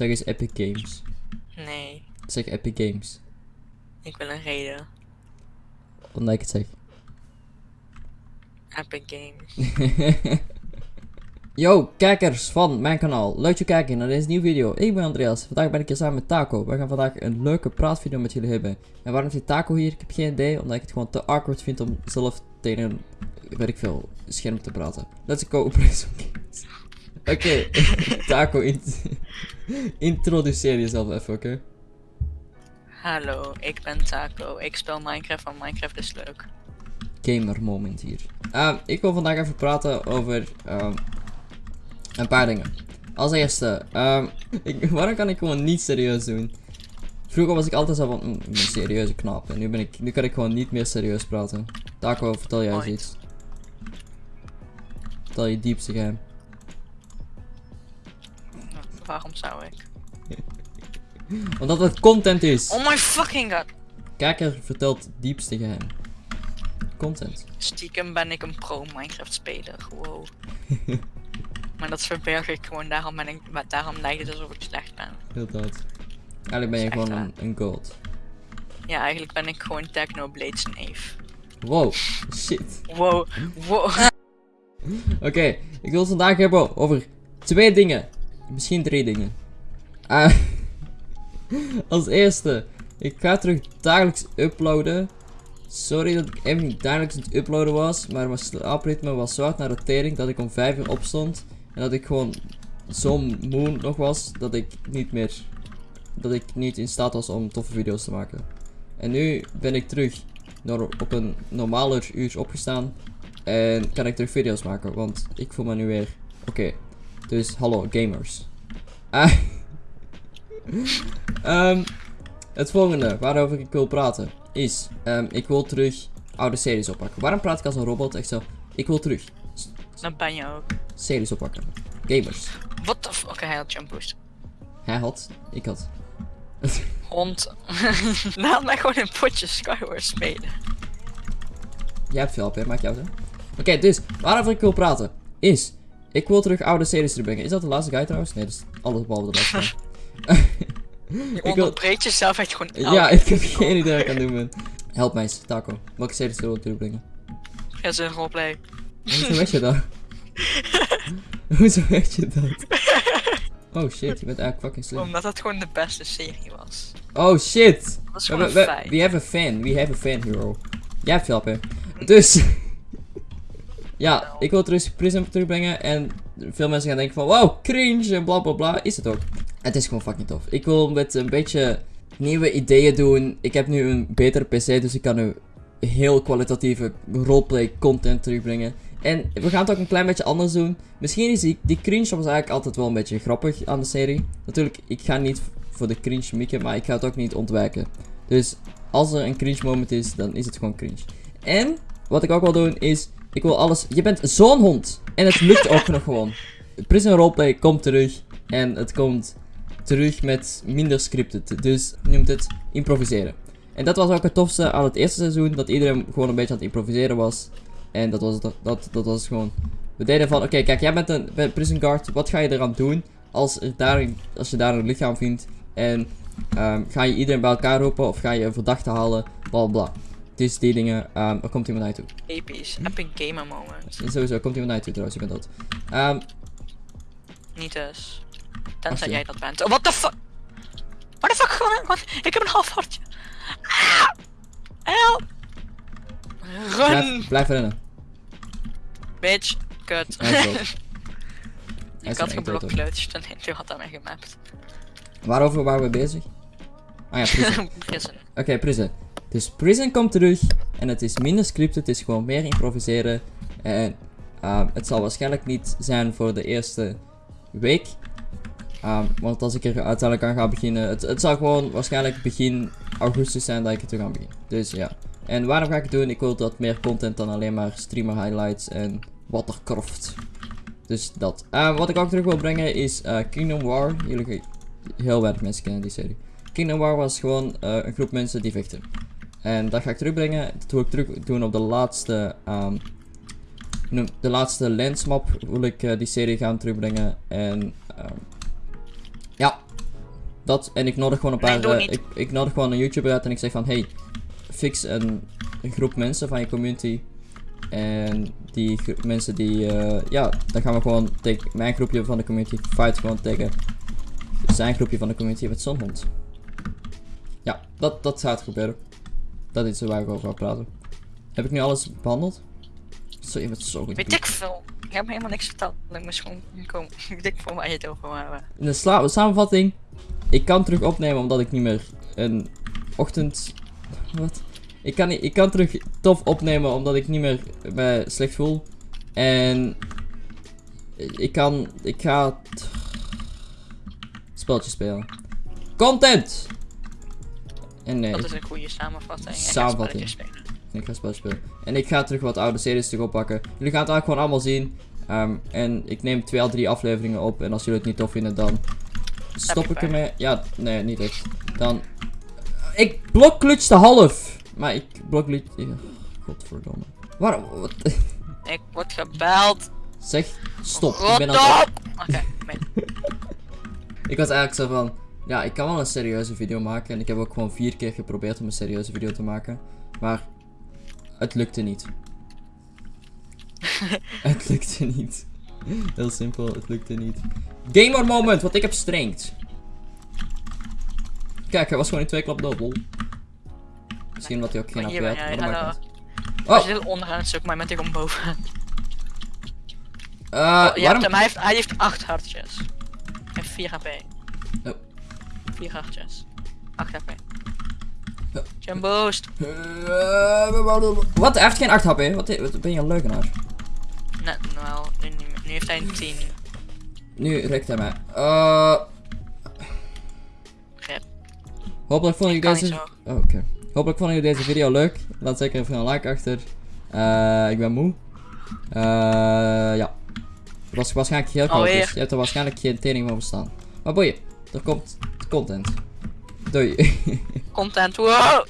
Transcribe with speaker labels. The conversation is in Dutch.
Speaker 1: Zeg eens Epic Games.
Speaker 2: Nee,
Speaker 1: Zeg Epic Games.
Speaker 2: ik wil een reden.
Speaker 1: Omdat ik het zeg.
Speaker 2: Epic Games.
Speaker 1: Yo, kijkers van mijn kanaal. Leuk je kijken naar deze nieuwe video. Ik ben Andreas. Vandaag ben ik hier samen met Taco. We gaan vandaag een leuke praatvideo met jullie hebben. En waarom zit Taco hier? Ik heb geen idee. Omdat ik het gewoon te awkward vind om zelf tegen een, weet ik veel, scherm te praten. Let's go. Oké, Taco, int introduceer jezelf even, oké?
Speaker 2: Hallo, ik ben Taco. Ik speel Minecraft, want Minecraft is leuk.
Speaker 1: gamer moment hier. Ehm, ik wil vandaag even praten over ehm, een paar dingen. Als eerste, ehm, ik, waarom kan ik gewoon niet serieus doen? Vroeger was ik altijd zo van, mm, een serieuze knap. En nu, ben ik, nu kan ik gewoon niet meer serieus praten. Taco, vertel jij eens iets. Vertel je diepste geheim.
Speaker 2: Waarom zou ik?
Speaker 1: Omdat het content is.
Speaker 2: Oh my fucking god!
Speaker 1: Kijker vertelt diepste geheim. Content.
Speaker 2: Stiekem ben ik een pro Minecraft speler. Wow. maar dat verberg ik gewoon, daarom, ben ik, maar daarom lijkt het alsof ik slecht ben.
Speaker 1: Inderdaad. Eigenlijk ben je gewoon een, een god.
Speaker 2: Ja, eigenlijk ben ik gewoon Technoblade Knave.
Speaker 1: Wow, shit.
Speaker 2: Wow, wow.
Speaker 1: Oké, ik wil het vandaag hebben over twee dingen. Misschien drie dingen. Ah, als eerste, ik ga terug dagelijks uploaden. Sorry dat ik even niet dagelijks aan het uploaden was, maar mijn slaapritme was zo hard naar de tering dat ik om 5 uur opstond. En dat ik gewoon zo moe nog was dat ik niet meer, dat ik niet in staat was om toffe video's te maken. En nu ben ik terug op een normaler uur opgestaan. En kan ik terug video's maken, want ik voel me nu weer oké. Dus hallo gamers. Ah. Ehm, het volgende waarover ik wil praten is, ehm, ik wil terug oude series oppakken. Waarom praat ik als een robot? Echt zo, ik wil terug
Speaker 2: Dan ben je ook.
Speaker 1: series oppakken. Gamers.
Speaker 2: What the fuck? Oké, hij had jump boost.
Speaker 1: Hij had, ik had.
Speaker 2: Hond. Laat mij gewoon een potje Skyward spelen.
Speaker 1: Jij hebt veel hè? Maak jou zo. Oké, dus waarover ik wil praten is, ik wil terug oude series terugbrengen. Is dat de laatste guy trouwens? Nee, dat is alles behalve de laatste.
Speaker 2: Je
Speaker 1: Ik wil-
Speaker 2: jezelf echt gewoon
Speaker 1: Ja, ik heb geen idee wat ik aan het doen ben. Help mij eens, Taco. Welke series wil je terugbrengen?
Speaker 2: Ja, zijn roleplay.
Speaker 1: Hoezo weet je dat? Hoezo weet je dat? Oh shit, je bent eigenlijk fucking slim.
Speaker 2: Omdat het gewoon de beste serie was.
Speaker 1: Oh shit!
Speaker 2: Dat
Speaker 1: We,
Speaker 2: gewoon
Speaker 1: we,
Speaker 2: een
Speaker 1: we, we have a fan, we have a fan hero. Jij hebt hè? Dus. Ja, ik wil terug Prism terugbrengen en veel mensen gaan denken van wow, cringe en bla bla bla. Is het ook. Het is gewoon fucking tof. Ik wil met een beetje nieuwe ideeën doen. Ik heb nu een betere PC, dus ik kan nu heel kwalitatieve roleplay content terugbrengen. En we gaan het ook een klein beetje anders doen. Misschien is die, die cringe was eigenlijk altijd wel een beetje grappig aan de serie. Natuurlijk, ik ga niet voor de cringe mikken, maar ik ga het ook niet ontwijken. Dus als er een cringe moment is, dan is het gewoon cringe. En wat ik ook wil doen is, ik wil alles. Je bent zo'n hond. En het lukt ook nog gewoon. Prison Roleplay komt terug. En het komt terug met minder scripted. Dus noemt het improviseren. En dat was ook het tofste aan het eerste seizoen. Dat iedereen gewoon een beetje aan het improviseren was. En dat was, dat, dat, dat was gewoon. We deden van: oké, kijk, jij bent een bent prison guard. Wat ga je eraan doen als, er daar, als je daar een lichaam vindt? En ehm, ga je iedereen bij elkaar roepen of ga je een verdachte halen? Bla bla. Dus die dingen, ehm, er komt iemand naar je toe.
Speaker 2: Episch. Epic gamer moment.
Speaker 1: En sowieso komt iemand naar je toe trouwens, je bent dood. Ehm,
Speaker 2: Niet dus. Tenzij jij dat bent. Oh, what the fuck? What the fuck? Gewoon, gewoon- ik heb een half hartje. Ah! Help! Run!
Speaker 1: blijf, blijf rennen.
Speaker 2: Bitch. Kut. Ik had
Speaker 1: hoor.
Speaker 2: geblokkeerd en toen had hij mij gemapt.
Speaker 1: Waarover waren we bezig? Ah ja, prison.
Speaker 2: Prison.
Speaker 1: Oké, Prison. Dus Prison komt terug. En het is minder scripted. Het is gewoon meer improviseren. En ehm, het zal waarschijnlijk niet zijn voor de eerste week. Ehm, want als ik er uiteindelijk aan ga beginnen. Het, het zal gewoon waarschijnlijk begin augustus zijn dat ik er ga beginnen. Dus ja. En waarom ga ik het doen? Ik wil dat meer content dan alleen maar streamer highlights en Watercraft. Dus dat. Ehm, wat ik ook terug wil brengen is eh, Kingdom War. Jullie, heel weinig mensen kennen die serie. Kingdom War was gewoon eh, een groep mensen die vechten. En dat ga ik terugbrengen. Dat wil ik terug doen op de laatste, noem- de laatste lens map. Wil ik eh, die serie gaan terugbrengen. En ehm, ja, Dat, en ik nodig gewoon een paar, eh, ik, ik nodig gewoon een YouTuber uit en ik zeg van, hey, fix een, een groep mensen van je community. En die mensen die, eh, ja, dan gaan we gewoon tegen mijn groepje van de community fight gewoon tegen zijn groepje van de community met zo'n hond. Ja, dat, dat gaat gebeuren. Dat is waar ik over wil praten. Heb ik nu alles behandeld? Zo, je bent zo goed.
Speaker 2: Weet ik veel. Ik heb me helemaal niks verteld. Ik moest gewoon komen. Ik denk voor waar je het over hebben.
Speaker 1: In de sla- samenvatting. Ik kan terug opnemen omdat ik niet meer een ochtend. Wat? Ik kan, niet, ik kan terug tof opnemen omdat ik niet meer me slecht voel. En. Ik kan. Ik ga. Speltje spelen. Content! En nee,
Speaker 2: Dat is een goede samenvatting. En
Speaker 1: Samenvatting.
Speaker 2: spelen.
Speaker 1: ik ga speltje spelen. En ik ga terug wat oude series terug oppakken. Jullie gaan het eigenlijk gewoon allemaal zien. Ehm, en ik neem twee à drie afleveringen op. En als jullie het niet tof vinden, dan stop ik ermee. Ja, nee, niet echt. Dan. Ik blokklutste half. Maar ik blokklutje. Ja, Godverdomme. Waarom? Wat?
Speaker 2: Ik word gebeld.
Speaker 1: Zeg, stop. Ik ben aan het-
Speaker 2: op! Oké, nee.
Speaker 1: Ik was eigenlijk zo van. Ja, ik kan wel een serieuze video maken. En ik heb ook gewoon vier keer geprobeerd om een serieuze video te maken. Maar. Het lukte niet. het lukte niet. Heel simpel, het lukte niet. Gamer moment, want ik heb strength. Kijk, hij was gewoon in twee klap dood, lol. Misschien omdat hij ook geen
Speaker 2: Maar
Speaker 1: AP had,
Speaker 2: ben
Speaker 1: maar dat maakt niet. Oh,
Speaker 2: je dit onderaan zoekt, maar je bent hier gewoon boven. Oh, hebt
Speaker 1: waarom?
Speaker 2: hem, hij heeft, hij heeft 8 hartjes. En 4 HP.
Speaker 1: Oh.
Speaker 2: 4 hartjes. 8 HP. Jump boost.
Speaker 1: Eh, Wat? Hij heeft geen 8 HP. Wat, wat ben je een leugenaar?
Speaker 2: Nee, nou, nu, nu heeft hij een 10.
Speaker 1: Nu rekt hij mij. Eh.
Speaker 2: Grip.
Speaker 1: Hopelijk vonden jullie deze... Oh, oké. Hopelijk vonden jullie deze video leuk. Laat zeker even een like achter. Eh, ik ben moe. Eh, ja. Het was waarschijnlijk heel koud, dus je hebt er waarschijnlijk geen tering van verstaan. Maar boeien, er komt content. Doei.
Speaker 2: Content. Wow!